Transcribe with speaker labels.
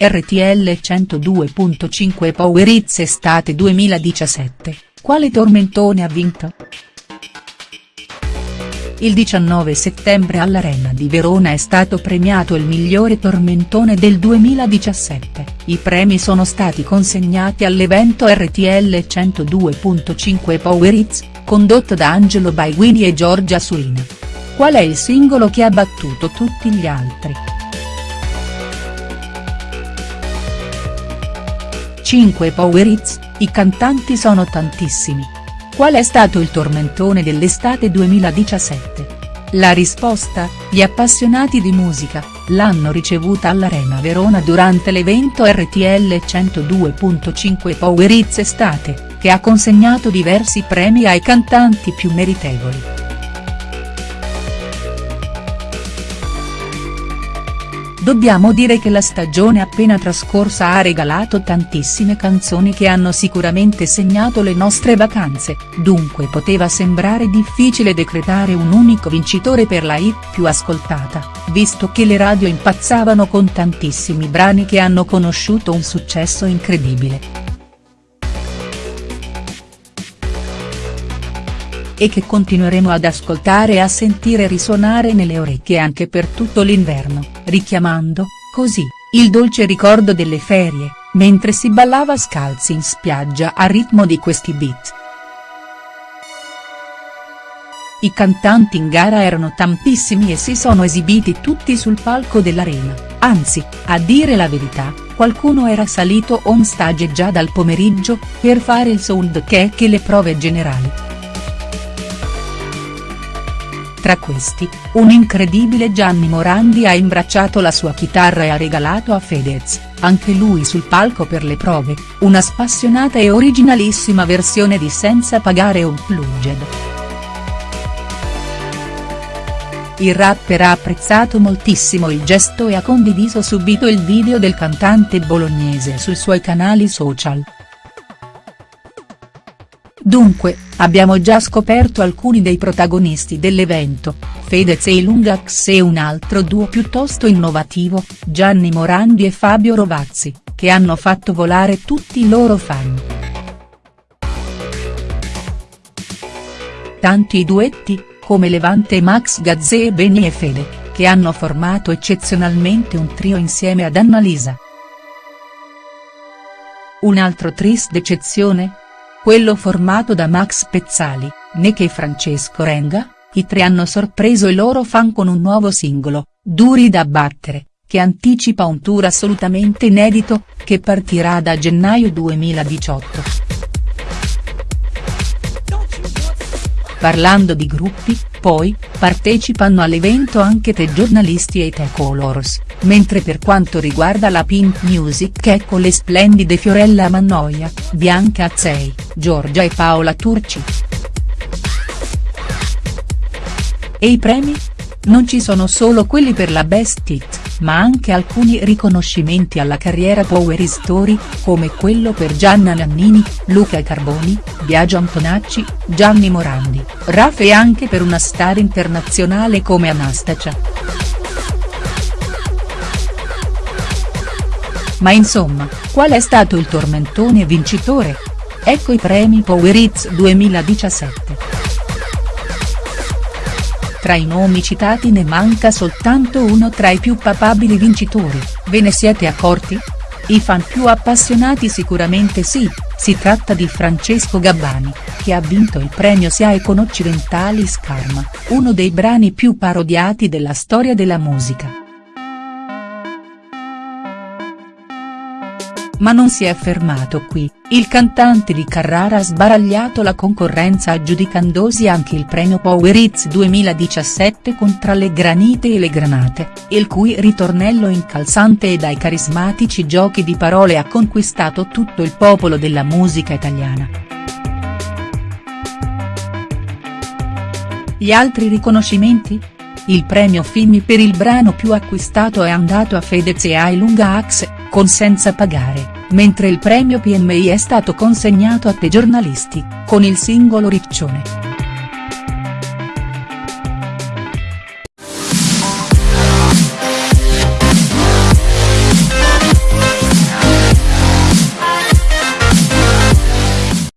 Speaker 1: RTL 102.5 Power Hits Estate 2017, quale tormentone ha vinto?. Il 19 settembre all'Arena di Verona è stato premiato il migliore tormentone del 2017, i premi sono stati consegnati all'evento RTL 102.5 Power Hits, condotto da Angelo Baiguini e Giorgia Surina. Qual è il singolo che ha battuto tutti gli altri?. 5 Power Hits, i cantanti sono tantissimi Qual è stato il tormentone dell'estate 2017? La risposta, gli appassionati di musica, l'hanno ricevuta all'Arena Verona durante l'evento RTL 102.5 Power Hits Estate, che ha consegnato diversi premi ai cantanti più meritevoli. Dobbiamo dire che la stagione appena trascorsa ha regalato tantissime canzoni che hanno sicuramente segnato le nostre vacanze, dunque poteva sembrare difficile decretare un unico vincitore per la hit più ascoltata, visto che le radio impazzavano con tantissimi brani che hanno conosciuto un successo incredibile. E che continueremo ad ascoltare e a sentire risuonare nelle orecchie anche per tutto l'inverno, richiamando, così, il dolce ricordo delle ferie, mentre si ballava scalzi in spiaggia a ritmo di questi beat. I cantanti in gara erano tantissimi e si sono esibiti tutti sul palco dell'arena, anzi, a dire la verità, qualcuno era salito on stage già dal pomeriggio, per fare il sound check e le prove generali. Tra questi, un incredibile Gianni Morandi ha imbracciato la sua chitarra e ha regalato a Fedez, anche lui sul palco per le prove, una spassionata e originalissima versione di Senza pagare Unplugged. Il rapper ha apprezzato moltissimo il gesto e ha condiviso subito il video del cantante bolognese sui suoi canali social. Dunque, abbiamo già scoperto alcuni dei protagonisti dell'evento, Fedez e Lungax e un altro duo piuttosto innovativo, Gianni Morandi e Fabio Rovazzi, che hanno fatto volare tutti i loro fan. Tanti i duetti, come Levante e Max Gazzè e Beni e Fede, che hanno formato eccezionalmente un trio insieme ad Annalisa. Un altro tris d'eccezione? Quello formato da Max Pezzali, Neche e Francesco Renga, i tre hanno sorpreso i loro fan con un nuovo singolo, Duri da battere, che anticipa un tour assolutamente inedito, che partirà da gennaio 2018. Parlando di gruppi, poi, partecipano all'evento anche te giornalisti e te colors, mentre per quanto riguarda la Pink Music ecco le splendide Fiorella Mannoia, Bianca Azzei, Giorgia e Paola Turci. E i premi? Non ci sono solo quelli per la Best Hit, ma anche alcuni riconoscimenti alla carriera Power Story, come quello per Gianna Nannini, Luca Carboni, Biagio Antonacci, Gianni Morandi, Raf e anche per una star internazionale come Anastacia. Ma insomma, qual è stato il tormentone vincitore? Ecco i premi Power Hits 2017. Tra i nomi citati ne manca soltanto uno tra i più papabili vincitori, ve ne siete accorti? I fan più appassionati sicuramente sì, si tratta di Francesco Gabbani, che ha vinto il premio SIAE con Occidentali Scarma, uno dei brani più parodiati della storia della musica. Ma non si è fermato qui, il cantante di Carrara ha sbaragliato la concorrenza aggiudicandosi anche il premio Power Hits 2017 con Tra le granite e le granate, il cui ritornello incalzante e dai carismatici giochi di parole ha conquistato tutto il popolo della musica italiana. Gli altri riconoscimenti? Il premio Fimi per il brano più acquistato è andato a Fedez e ai Lunga Axe, con Senza pagare, mentre il premio PMI è stato consegnato a Te giornalisti, con il singolo Riccione.